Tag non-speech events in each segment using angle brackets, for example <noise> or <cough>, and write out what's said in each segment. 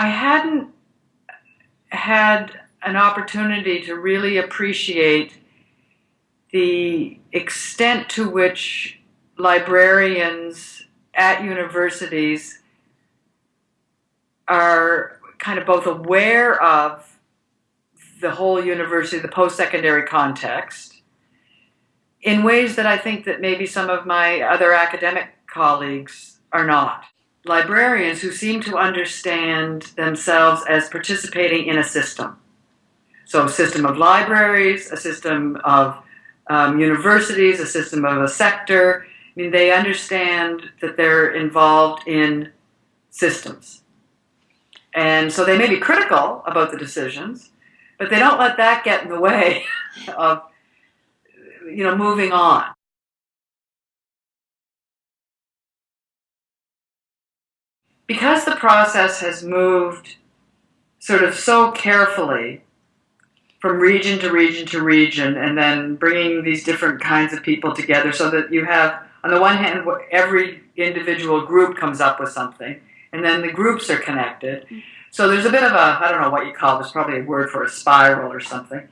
I hadn't had an opportunity to really appreciate the extent to which librarians at universities are kind of both aware of the whole university, the post-secondary context, in ways that I think that maybe some of my other academic colleagues are not. Librarians who seem to understand themselves as participating in a system. So a system of libraries, a system of um, universities, a system of a sector. I mean, they understand that they're involved in systems. And so they may be critical about the decisions, but they don't let that get in the way <laughs> of, you know, moving on. Because the process has moved sort of so carefully from region to region to region and then bringing these different kinds of people together so that you have, on the one hand, every individual group comes up with something and then the groups are connected. So there's a bit of a, I don't know what you call this, probably a word for a spiral or something.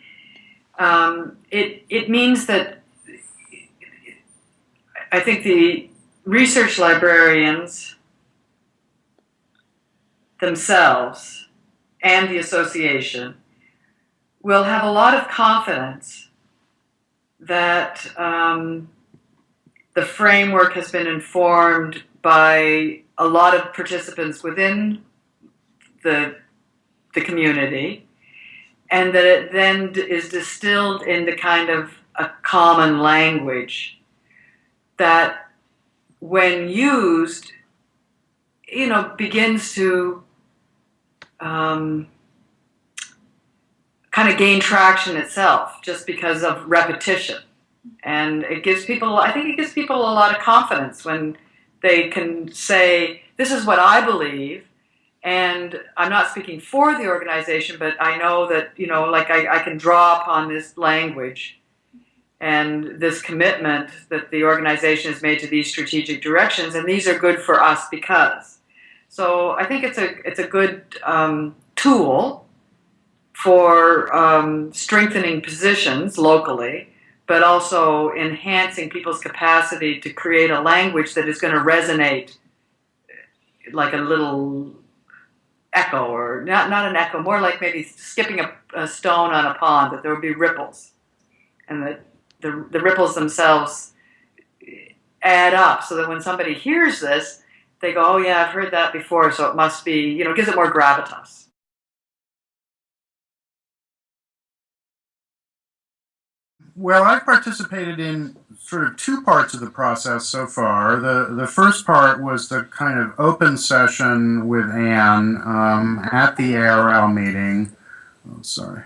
Um, it, it means that I think the research librarians themselves and the association will have a lot of confidence that um, the framework has been informed by a lot of participants within the, the community, and that it then is distilled into kind of a common language that, when used, you know, begins to um, kind of gain traction itself just because of repetition. And it gives people, I think it gives people a lot of confidence when they can say, this is what I believe, and I'm not speaking for the organization, but I know that, you know, like I, I can draw upon this language and this commitment that the organization has made to these strategic directions, and these are good for us because. So I think it's a, it's a good um, tool for um, strengthening positions locally, but also enhancing people's capacity to create a language that is going to resonate like a little echo, or not, not an echo, more like maybe skipping a, a stone on a pond, that there would be ripples. And that the, the ripples themselves add up so that when somebody hears this, they go, oh yeah, I've heard that before, so it must be, you know, gives it more gravitas. Well, I've participated in sort of two parts of the process so far. The the first part was the kind of open session with Anne um, at the ARL meeting. Oh, sorry.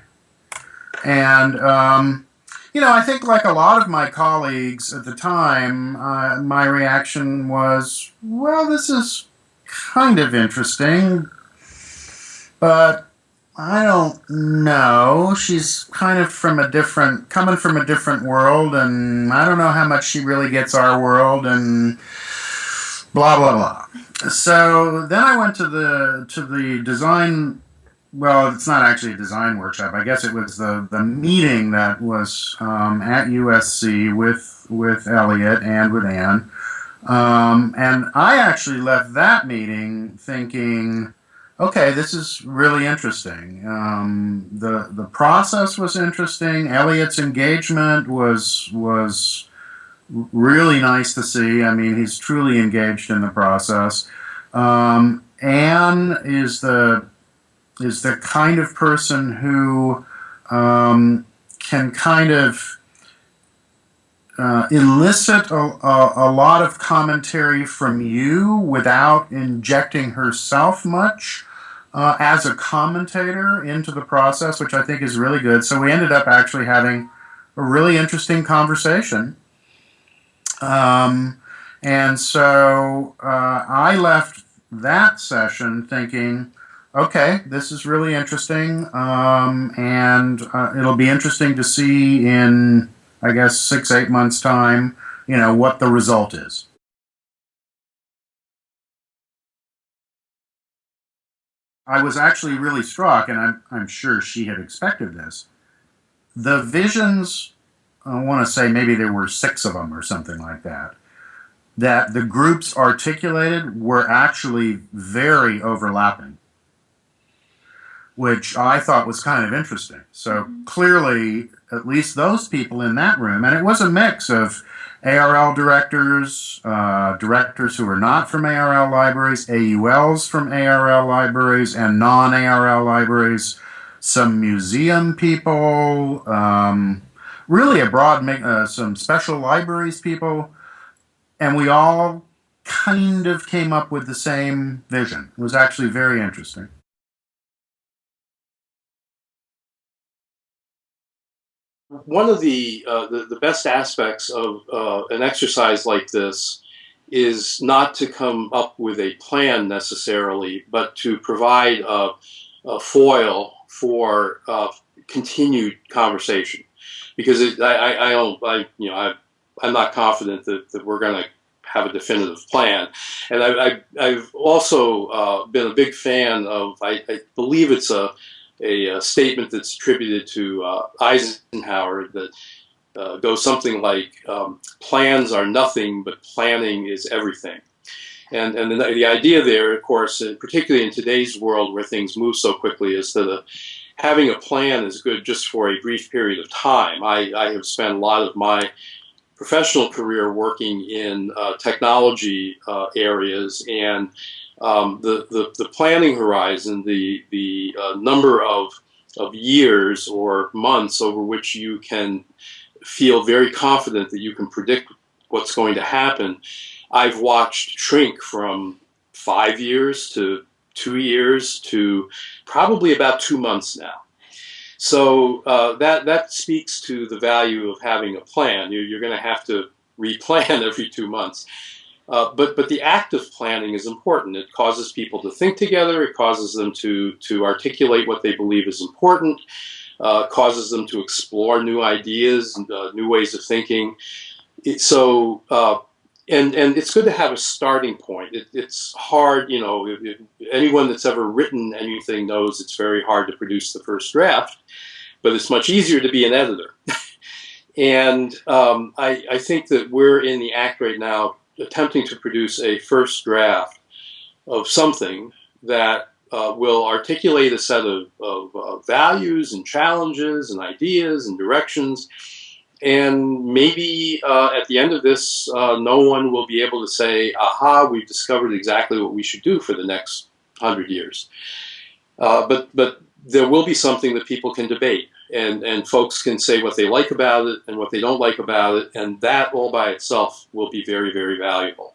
And um, you know, I think like a lot of my colleagues at the time, uh, my reaction was, well, this is kind of interesting, but I don't know. She's kind of from a different, coming from a different world, and I don't know how much she really gets our world, and blah blah blah. So then I went to the to the design. Well, it's not actually a design workshop. I guess it was the the meeting that was um, at USC with with Elliot and with Anne, um, and I actually left that meeting thinking okay, this is really interesting. Um, the the process was interesting. Elliot's engagement was was really nice to see. I mean, he's truly engaged in the process. Um, Anne is the is the kind of person who um, can kind of uh, elicit a, a, a, lot of commentary from you without injecting herself much uh, as a commentator into the process, which I think is really good. So we ended up actually having a really interesting conversation. Um, and so uh, I left that session thinking, okay, this is really interesting, um, and uh, it'll be interesting to see in, I guess, six, eight months' time, you know, what the result is. I was actually really struck, and I'm, I'm sure she had expected this. The visions, I want to say maybe there were six of them or something like that, that the groups articulated were actually very overlapping, which I thought was kind of interesting. So clearly, at least those people in that room, and it was a mix of ARL directors, uh, directors who are not from ARL libraries, AULs from ARL libraries, and non ARL libraries, some museum people, um, really a broad, uh, some special libraries people, and we all kind of came up with the same vision. It was actually very interesting. One of the, uh, the, the best aspects of uh, an exercise like this is not to come up with a plan necessarily, but to provide a, a foil for uh, continued conversation. Because it, I, I, don't, I, you know, I, I'm not confident that, that we're going to have a definitive plan. And I, have also uh, been a big fan of, I, I believe it's a a, a uh, statement that's attributed to uh, Eisenhower that uh, goes something like, um, plans are nothing, but planning is everything. And, and the, the idea there, of course, uh, particularly in today's world where things move so quickly, is that uh, having a plan is good just for a brief period of time. I, I have spent a lot of my professional career working in uh, technology uh, areas and um, the, the, the, planning horizon, the, the uh, number of, of years or months over which you can feel very confident that you can predict what's going to happen, I've watched shrink from five years to two years to probably about two months now. So uh, that, that speaks to the value of having a plan. You're, you're going to have to replan <laughs> every two months. Uh, but but the act of planning is important. It causes people to think together. It causes them to to articulate what they believe is important. Uh, causes them to explore new ideas and uh, new ways of thinking. It, so uh, and and it's good to have a starting point. It, it's hard, you know. If, if anyone that's ever written anything knows it's very hard to produce the first draft, but it's much easier to be an editor. <laughs> and um, I, I think that we're in the act right now attempting to produce a first draft of something that uh, will articulate a set of, of uh, values and challenges and ideas and directions. And maybe uh, at the end of this, uh, no one will be able to say, aha, we've discovered exactly what we should do for the next hundred years. Uh, but, but there will be something that people can debate and, and folks can say what they like about it and what they don't like about it, and that all by itself will be very, very valuable.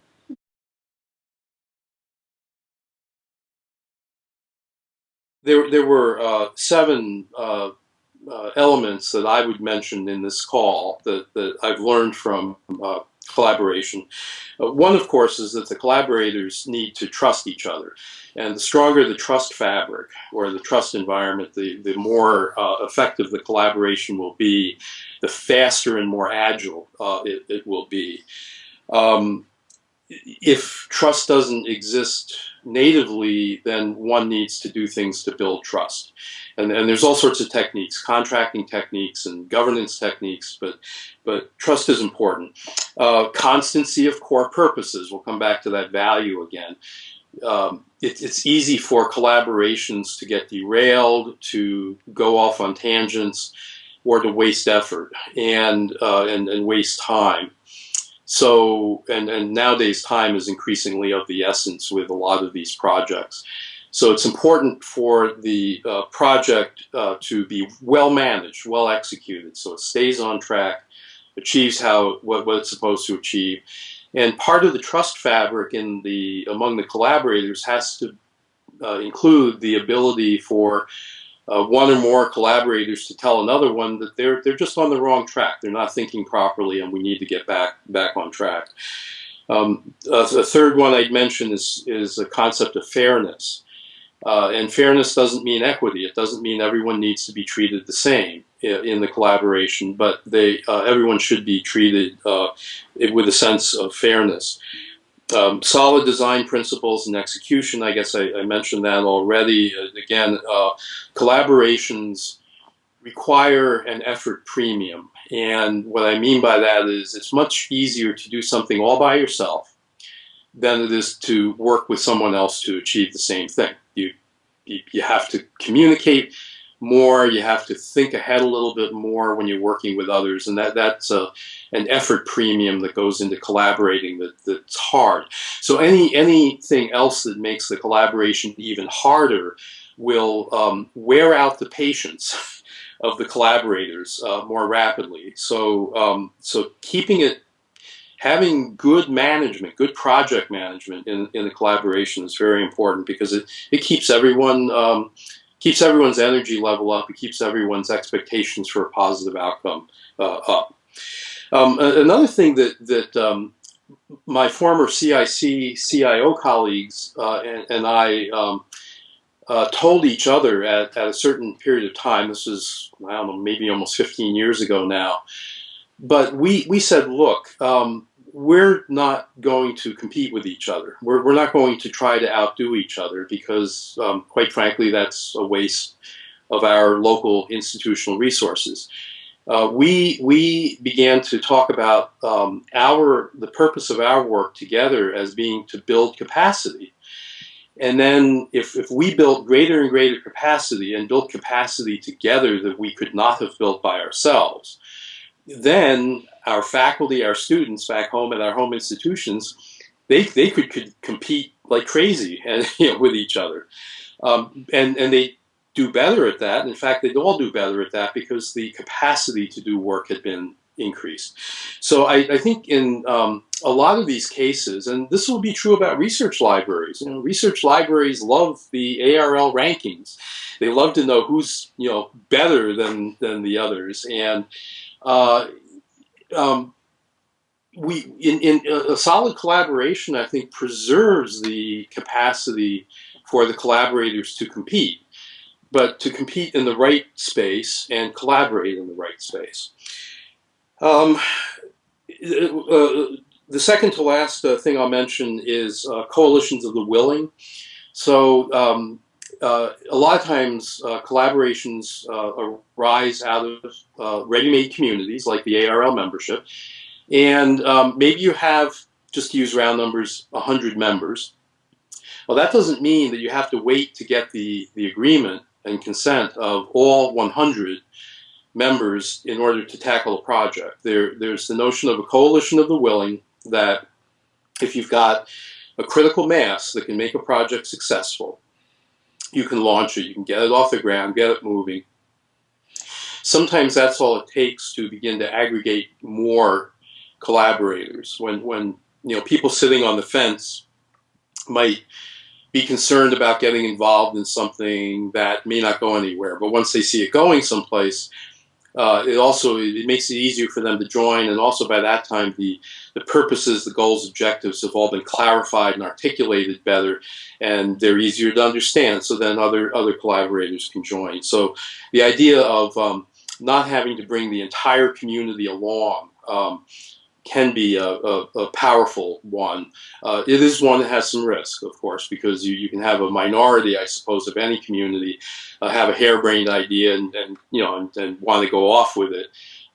There, there were uh, seven uh, elements that I would mention in this call that, that I've learned from uh, collaboration. Uh, one, of course, is that the collaborators need to trust each other. And the stronger the trust fabric or the trust environment, the, the more uh, effective the collaboration will be, the faster and more agile uh, it, it, will be. Um, if trust doesn't exist natively, then one needs to do things to build trust. And, and there's all sorts of techniques, contracting techniques and governance techniques, but, but trust is important. Uh, constancy of core purposes, we'll come back to that value again um, it, it's easy for collaborations to get derailed, to go off on tangents, or to waste effort and, uh, and, and waste time. So, and, and nowadays time is increasingly of the essence with a lot of these projects. So it's important for the uh, project uh, to be well managed, well executed, so it stays on track, achieves how what, what it's supposed to achieve, and part of the trust fabric in the among the collaborators has to uh, include the ability for uh, one or more collaborators to tell another one that they're they're just on the wrong track. They're not thinking properly, and we need to get back back on track. Um, a, a third one I'd mention is is a concept of fairness. Uh, and fairness doesn't mean equity. It doesn't mean everyone needs to be treated the same in the collaboration, but they uh, everyone should be treated uh, with a sense of fairness. Um, solid design principles and execution. I guess I, I mentioned that already. Uh, again, uh, collaborations require an effort premium. And what I mean by that is it's much easier to do something all by yourself than it is to work with someone else to achieve the same thing. You, you, you have to communicate more, you have to think ahead a little bit more when you're working with others, and that, that's a, an effort premium that goes into collaborating that, that's hard. So any anything else that makes the collaboration even harder will um, wear out the patience <laughs> of the collaborators uh, more rapidly. So, um, so keeping it, having good management, good project management in, in the collaboration is very important because it, it keeps everyone, um, keeps everyone's energy level up. It keeps everyone's expectations for a positive outcome uh, up. Um, another thing that, that um, my former CIC CIO colleagues uh, and, and, I um, uh, told each other at, at a certain period of time, this is, I don't know, maybe almost 15 years ago now, but we, we said, look, um, we're not going to compete with each other. We're, we're not going to try to outdo each other because, um, quite frankly, that's a waste of our local institutional resources. Uh, we, we began to talk about um, our, the purpose of our work together as being to build capacity and then if, if we built greater and greater capacity and built capacity together that we could not have built by ourselves, then our faculty, our students back home at our home institutions, they, they could, could compete like crazy <laughs> and, you know, with each other. Um, and, and they do better at that. In fact, they'd all do better at that because the capacity to do work had been increased. So I, I think in um, a lot of these cases, and this will be true about research libraries. You know, research libraries love the ARL rankings. They love to know who's you know better than than the others, and uh, um, we in, in a solid collaboration, I think, preserves the capacity for the collaborators to compete, but to compete in the right space and collaborate in the right space. Um, uh, the second to last uh, thing I'll mention is uh, coalitions of the willing. So um, uh, a lot of times uh, collaborations uh, arise out of ready-made communities like the ARL membership. And um, maybe you have, just to use round numbers, 100 members. Well, that doesn't mean that you have to wait to get the, the agreement and consent of all 100 members in order to tackle a project. There, there's the notion of a coalition of the willing that if you've got a critical mass that can make a project successful, you can launch it, you can get it off the ground, get it moving. Sometimes that's all it takes to begin to aggregate more collaborators. When, when you know people sitting on the fence might be concerned about getting involved in something that may not go anywhere, but once they see it going someplace, uh, it also it makes it easier for them to join, and also by that time the the purposes, the goals, objectives have all been clarified and articulated better, and they're easier to understand. So then other other collaborators can join. So the idea of um, not having to bring the entire community along. Um, can be a, a, a powerful one. Uh, it is one that has some risk, of course, because you, you can have a minority, I suppose, of any community uh, have a harebrained idea and, and you know and, and, want to go off with it.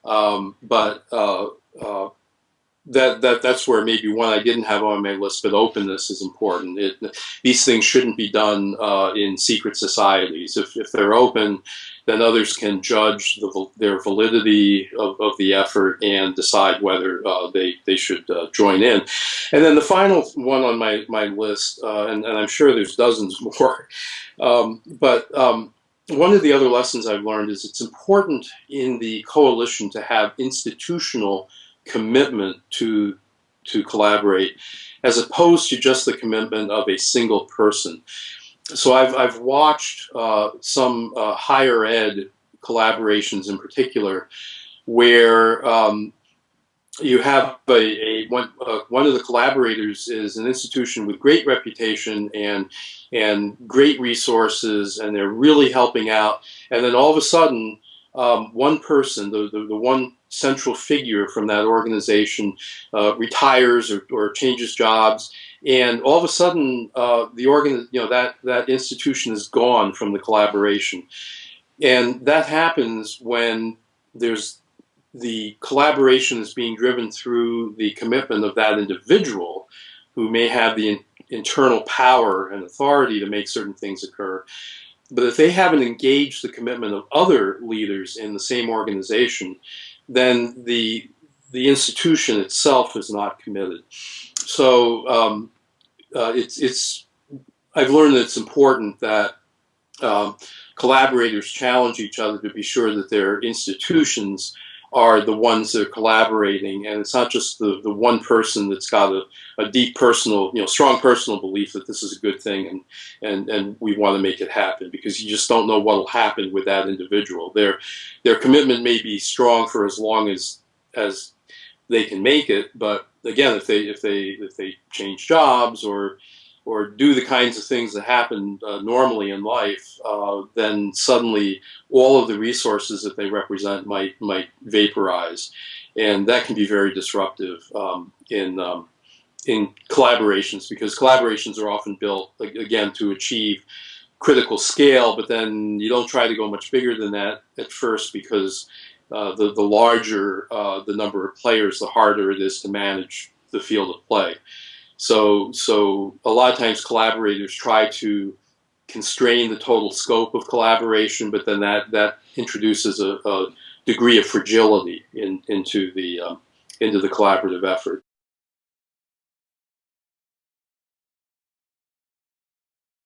Um, but uh, uh, that that that's where maybe one I didn't have on my list, but openness is important. It, these things shouldn't be done uh, in secret societies. If if they're open, then others can judge the, their validity of, of, the effort and decide whether uh, they, they should uh, join in. And then the final one on my, my list, uh, and, and, I'm sure there's dozens <laughs> more, um, but um, one of the other lessons I've learned is it's important in the coalition to have institutional commitment to, to collaborate as opposed to just the commitment of a single person. So I've, I've watched uh, some uh, higher ed collaborations in particular where um, you have a, a one, uh, one of the collaborators is an institution with great reputation and and great resources and they're really helping out. And then all of a sudden um, one person the, the, the one central figure from that organization uh, retires or, or changes jobs, and all of a sudden uh, the organ, you know, that that institution is gone from the collaboration, and that happens when there's the collaboration is being driven through the commitment of that individual who may have the in, internal power and authority to make certain things occur. But if they haven't engaged the commitment of other leaders in the same organization, then the the institution itself is not committed. So um, uh, it's it's I've learned that it's important that um, collaborators challenge each other to be sure that their institutions are the ones that are collaborating and it's not just the, the one person that's got a, a deep personal you know strong personal belief that this is a good thing and and and we want to make it happen because you just don't know what will happen with that individual. Their their commitment may be strong for as long as as they can make it but again if they if they if they change jobs or or do the kinds of things that happen uh, normally in life, uh, then suddenly all of the resources that they represent might might vaporize, and that can be very disruptive um, in um, in collaborations because collaborations are often built again to achieve critical scale, but then you don't try to go much bigger than that at first because uh, the the larger uh, the number of players, the harder it is to manage the field of play. So, so a lot of times collaborators try to constrain the total scope of collaboration, but then that, that introduces a, a degree of fragility in, into, the, um, into the collaborative effort.